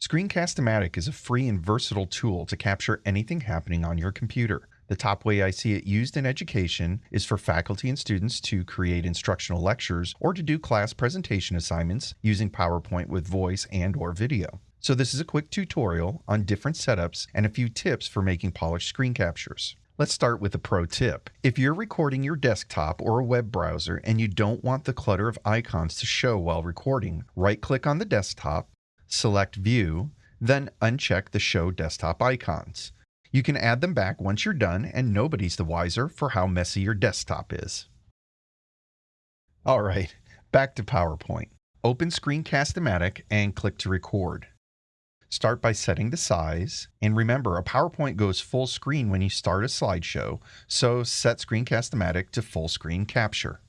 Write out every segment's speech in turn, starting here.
Screencast-O-Matic is a free and versatile tool to capture anything happening on your computer. The top way I see it used in education is for faculty and students to create instructional lectures or to do class presentation assignments using PowerPoint with voice and or video. So this is a quick tutorial on different setups and a few tips for making polished screen captures. Let's start with a pro tip. If you're recording your desktop or a web browser and you don't want the clutter of icons to show while recording, right click on the desktop, select View, then uncheck the Show Desktop icons. You can add them back once you're done and nobody's the wiser for how messy your desktop is. All right, back to PowerPoint. Open Screencast-O-Matic and click to record. Start by setting the size. And remember, a PowerPoint goes full screen when you start a slideshow, so set Screencast-O-Matic to full screen capture.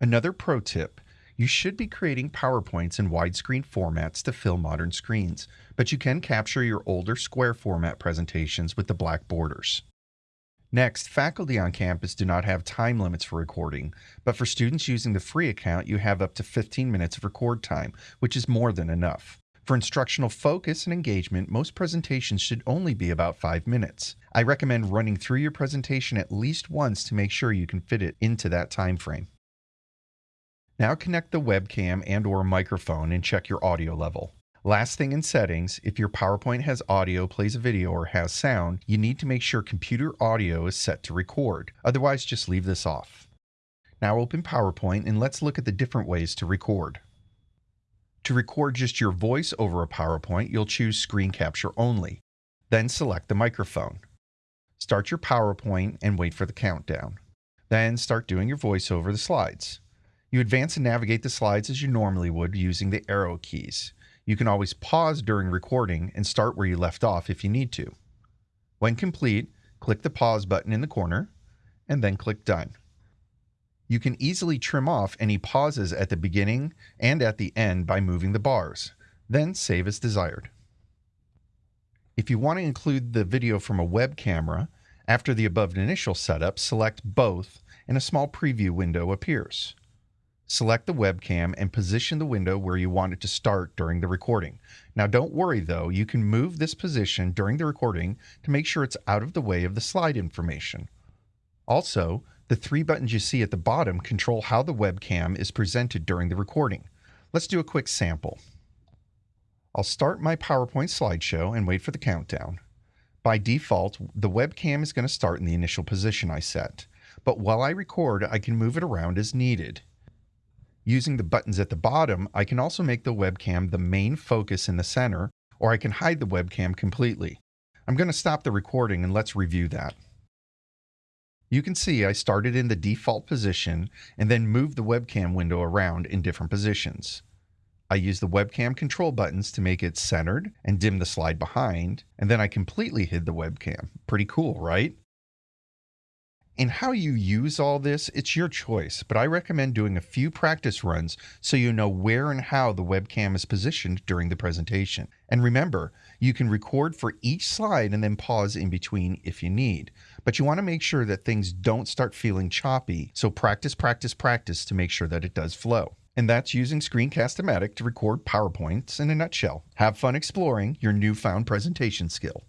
Another pro tip, you should be creating PowerPoints in widescreen formats to fill modern screens, but you can capture your older square format presentations with the black borders. Next, faculty on campus do not have time limits for recording, but for students using the free account, you have up to 15 minutes of record time, which is more than enough. For instructional focus and engagement, most presentations should only be about five minutes. I recommend running through your presentation at least once to make sure you can fit it into that time frame. Now connect the webcam and or microphone and check your audio level. Last thing in settings, if your PowerPoint has audio, plays a video, or has sound, you need to make sure computer audio is set to record. Otherwise, just leave this off. Now open PowerPoint and let's look at the different ways to record. To record just your voice over a PowerPoint, you'll choose Screen Capture Only. Then select the microphone. Start your PowerPoint and wait for the countdown. Then start doing your voice over the slides. You advance and navigate the slides as you normally would using the arrow keys. You can always pause during recording and start where you left off if you need to. When complete, click the pause button in the corner and then click Done you can easily trim off any pauses at the beginning and at the end by moving the bars, then save as desired. If you want to include the video from a web camera, after the above initial setup, select both and a small preview window appears. Select the webcam and position the window where you want it to start during the recording. Now don't worry though, you can move this position during the recording to make sure it's out of the way of the slide information. Also, the three buttons you see at the bottom control how the webcam is presented during the recording. Let's do a quick sample. I'll start my PowerPoint slideshow and wait for the countdown. By default, the webcam is going to start in the initial position I set, but while I record, I can move it around as needed. Using the buttons at the bottom, I can also make the webcam the main focus in the center, or I can hide the webcam completely. I'm going to stop the recording and let's review that. You can see I started in the default position and then moved the webcam window around in different positions. I use the webcam control buttons to make it centered and dim the slide behind, and then I completely hid the webcam. Pretty cool, right? And how you use all this, it's your choice, but I recommend doing a few practice runs so you know where and how the webcam is positioned during the presentation. And remember, you can record for each slide and then pause in between if you need. But you want to make sure that things don't start feeling choppy, so practice, practice, practice to make sure that it does flow. And that's using Screencast-O-Matic to record PowerPoints in a nutshell. Have fun exploring your newfound presentation skill.